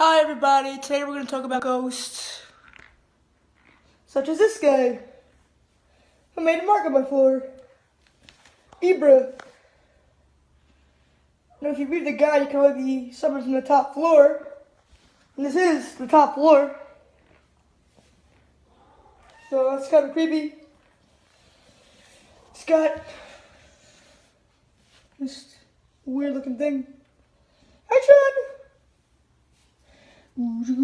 Hi everybody, today we're going to talk about ghosts. Such as this guy. Who made a mark on my floor. Ibra. Now if you read the guide, you can only be summoned from the top floor. And this is the top floor. So that's kind of creepy. It's got this weird looking thing. Action! And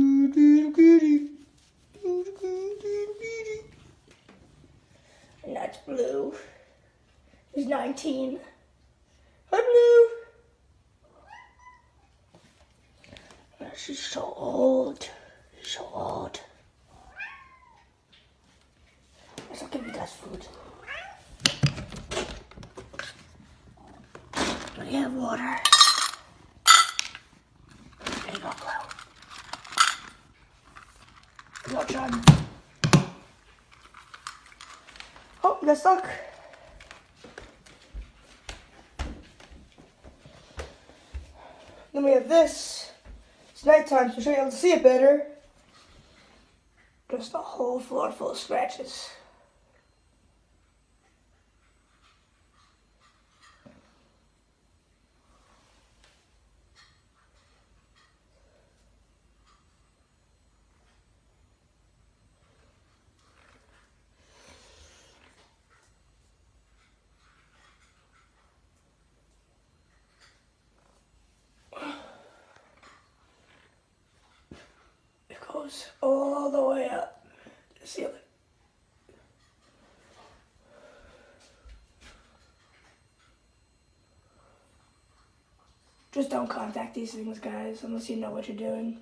that's blue. He's 19. Hi, Blue. She's so old. So old. Let's not give you that food. Do you have water? There you go, Blue. Watch on. You got stuck. Then we have this. It's nighttime, so you're able to see it better. Just a whole floor full of scratches. It goes all the way up to the ceiling. Just don't contact these things, guys, unless you know what you're doing.